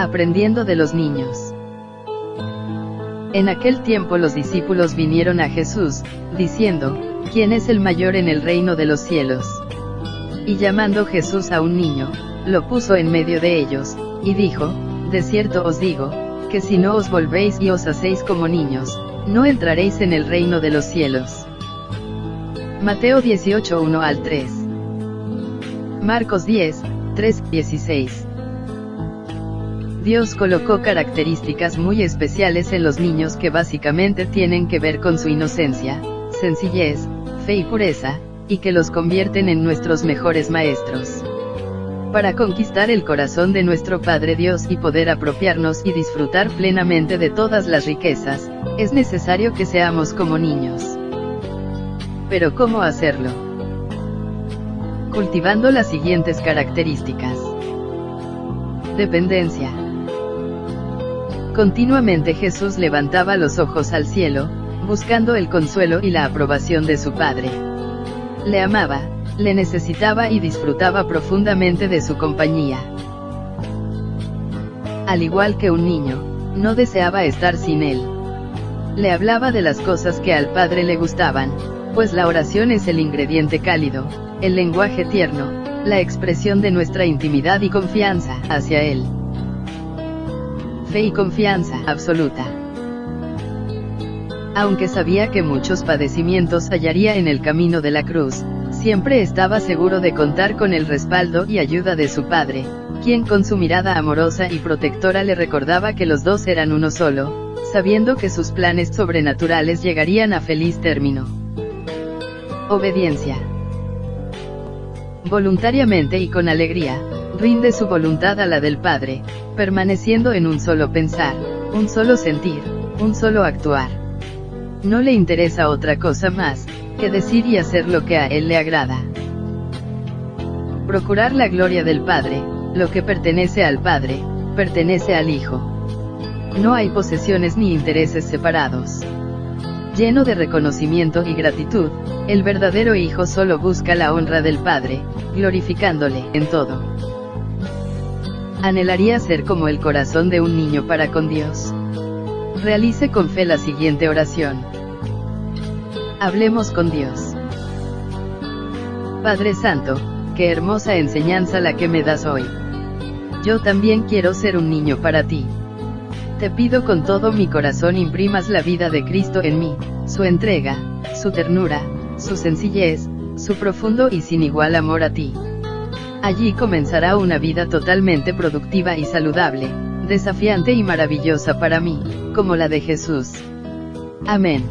Aprendiendo de los niños. En aquel tiempo los discípulos vinieron a Jesús, diciendo, ¿quién es el mayor en el reino de los cielos? Y llamando Jesús a un niño, lo puso en medio de ellos, y dijo, De cierto os digo, que si no os volvéis y os hacéis como niños, no entraréis en el reino de los cielos. Mateo 18 1 al 3. Marcos 10, 3, 16. Dios colocó características muy especiales en los niños que básicamente tienen que ver con su inocencia, sencillez, fe y pureza, y que los convierten en nuestros mejores maestros. Para conquistar el corazón de nuestro Padre Dios y poder apropiarnos y disfrutar plenamente de todas las riquezas, es necesario que seamos como niños. Pero ¿cómo hacerlo? Cultivando las siguientes características. Dependencia. Continuamente Jesús levantaba los ojos al cielo, buscando el consuelo y la aprobación de su Padre. Le amaba, le necesitaba y disfrutaba profundamente de su compañía. Al igual que un niño, no deseaba estar sin él. Le hablaba de las cosas que al Padre le gustaban, pues la oración es el ingrediente cálido, el lenguaje tierno, la expresión de nuestra intimidad y confianza hacia Él fe y confianza absoluta. Aunque sabía que muchos padecimientos hallaría en el camino de la cruz, siempre estaba seguro de contar con el respaldo y ayuda de su padre, quien con su mirada amorosa y protectora le recordaba que los dos eran uno solo, sabiendo que sus planes sobrenaturales llegarían a feliz término. Obediencia. Voluntariamente y con alegría, rinde su voluntad a la del Padre, permaneciendo en un solo pensar, un solo sentir, un solo actuar. No le interesa otra cosa más, que decir y hacer lo que a Él le agrada. Procurar la gloria del Padre, lo que pertenece al Padre, pertenece al Hijo. No hay posesiones ni intereses separados. Lleno de reconocimiento y gratitud, el verdadero Hijo solo busca la honra del Padre, glorificándole en todo. Anhelaría ser como el corazón de un niño para con Dios. Realice con fe la siguiente oración. Hablemos con Dios. Padre Santo, qué hermosa enseñanza la que me das hoy. Yo también quiero ser un niño para ti. Te pido con todo mi corazón imprimas la vida de Cristo en mí, su entrega, su ternura, su sencillez, su profundo y sin igual amor a ti. Allí comenzará una vida totalmente productiva y saludable, desafiante y maravillosa para mí, como la de Jesús. Amén.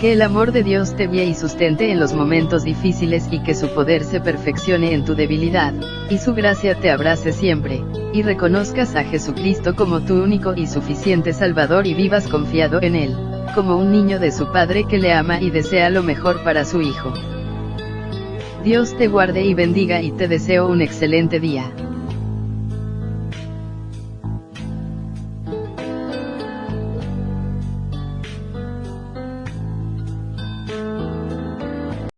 Que el amor de Dios te guíe y sustente en los momentos difíciles y que su poder se perfeccione en tu debilidad, y su gracia te abrace siempre, y reconozcas a Jesucristo como tu único y suficiente Salvador y vivas confiado en Él, como un niño de su Padre que le ama y desea lo mejor para su Hijo. Dios te guarde y bendiga y te deseo un excelente día.